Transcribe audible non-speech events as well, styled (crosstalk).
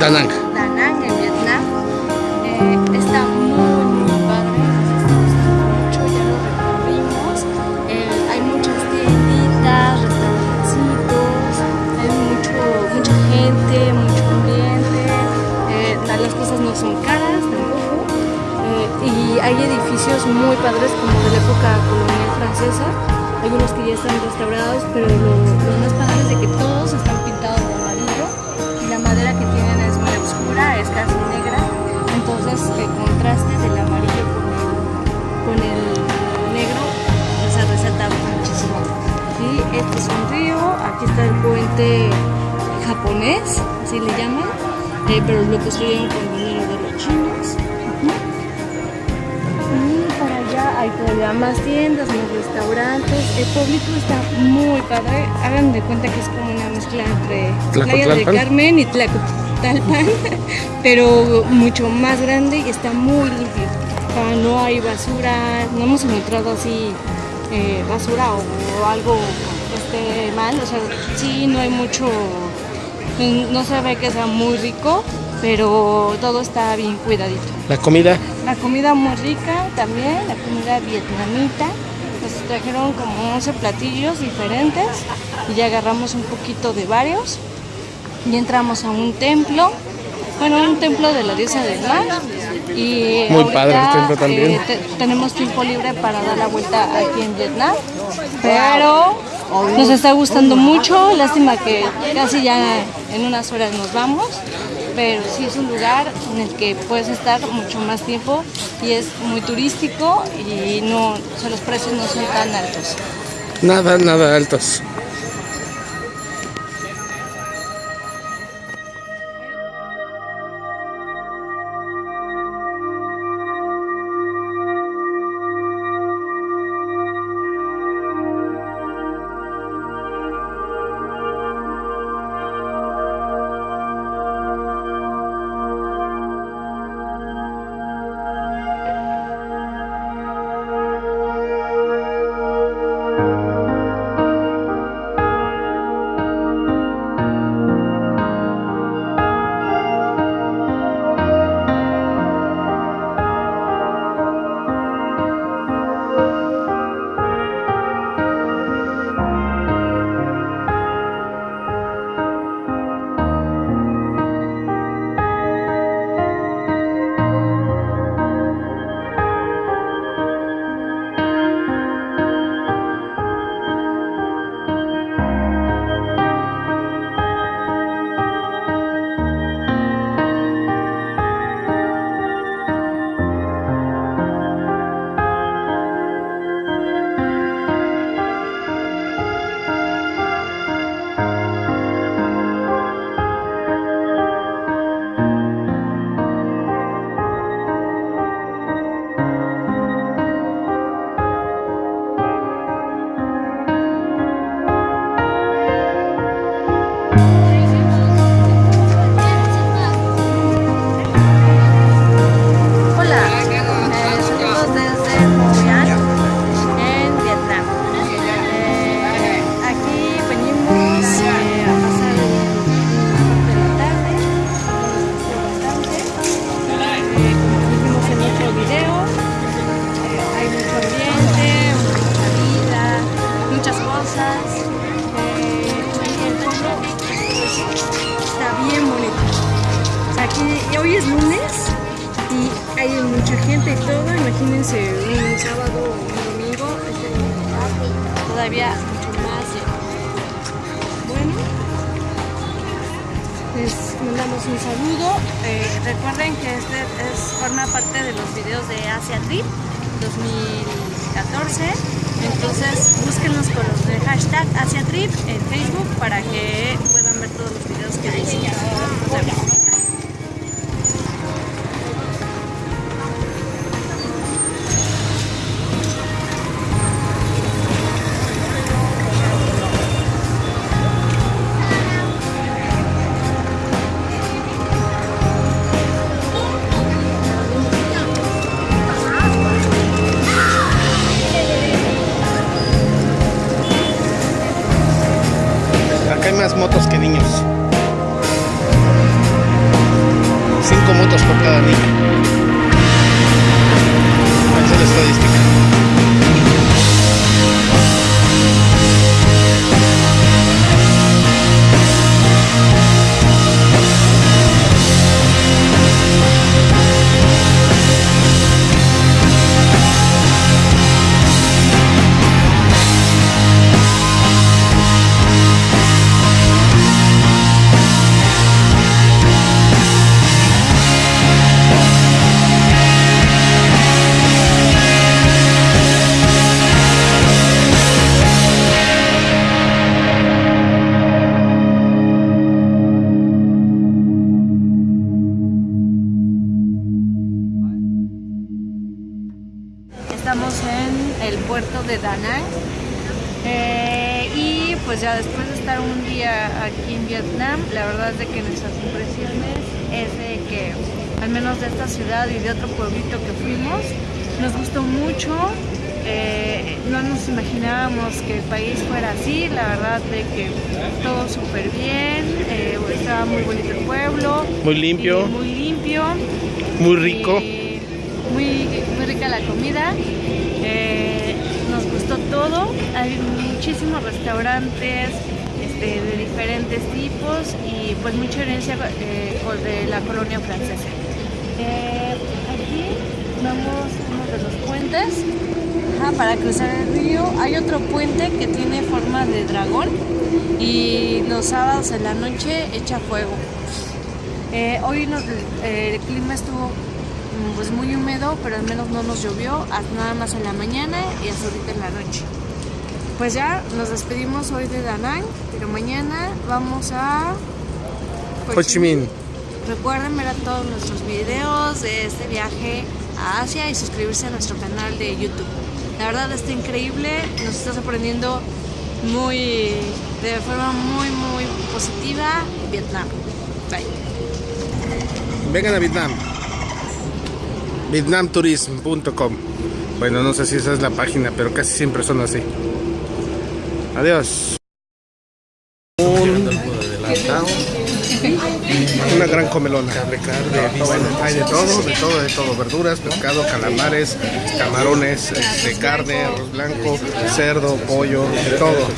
Da Nang. En Vietnam. Eh, está muy, muy padre. Nos está gustando mucho, ya lo recorrimos. Eh, hay muchas tienditas, restaurancitos, hay mucho, mucha gente, mucho ambiente. Eh, las cosas no son caras tampoco. Y hay edificios muy padres como de la época colonial francesa. Hay unos que ya están restaurados, pero lo, lo más es casi negra. Entonces el contraste del amarillo con el, con el negro se resalta muchísimo. Y este es un río, aquí está el puente japonés, así le llaman, eh, pero lo construyeron con dinero hay todavía más tiendas, más restaurantes. El pueblito está muy padre. Hagan de cuenta que es como una mezcla entre Playa del. Carmen y Tlacotalpan, (laughs) pero mucho más grande y está muy limpio. No hay basura, no hemos encontrado así eh, basura o, o algo que esté mal. O sea, sí, no hay mucho, no se ve que sea muy rico, pero todo está bien cuidadito. La comida. La comida muy rica también, la comida vietnamita. Nos trajeron como 11 platillos diferentes y ya agarramos un poquito de varios. Y entramos a un templo, bueno, un templo de la diosa del mar. Y Muy padre el ahorita, templo también. eh, te- tenemos tiempo libre para dar la vuelta aquí en Vietnam. Pero nos está gustando mucho. Lástima que casi ya en unas horas nos vamos. Pero sí es un lugar en el que puedes estar mucho más tiempo y es muy turístico y no, o sea, los precios no son tan altos. Nada, nada altos. Imagínense un sábado o un domingo, todavía mucho más. Bueno, les mandamos un saludo. Eh, recuerden que este es, forma parte de los videos de Asia Trip 2014. Entonces búsquenlos con los de hashtag Asia Trip en Facebook para que pues ya después de estar un día aquí en Vietnam, la verdad es de que nuestras impresiones es de que al menos de esta ciudad y de otro pueblito que fuimos, nos gustó mucho. eh, no nos imaginábamos que el país fuera así, la verdad de que todo súper bien, eh, estaba muy bonito el pueblo. Muy limpio. muy limpio. Muy rico. Muy, muy rica la comida. eh, todo. Hay muchísimos restaurantes este, de diferentes tipos y pues mucha herencia eh, de la colonia francesa. Eh, aquí vamos uno de los puentes para cruzar el río. Hay otro puente que tiene forma de dragón y los sábados en la noche echa fuego. Eh, hoy el clima estuvo pues muy húmedo, pero al menos no nos llovió, nada más en la mañana y hasta ahorita en la noche. Pues ya nos despedimos hoy de Da Nang, pero mañana vamos a Ho Chi Minh. Recuerden ver a todos nuestros videos de este viaje a Asia y suscribirse a nuestro canal de YouTube. La verdad está increíble, nos está sorprendiendo muy, de forma muy, muy positiva Vietnam. Bye. Vengan a Vietnam. Vietnamtourism.com. Bueno, no sé si esa es la página, pero casi siempre son así. Adiós. Un- Una gran comelona. Bueno, hay de todo, de todo, de todo. Verduras, pescado, calamares, camarones, de carne, arroz blanco, cerdo, pollo, de todo.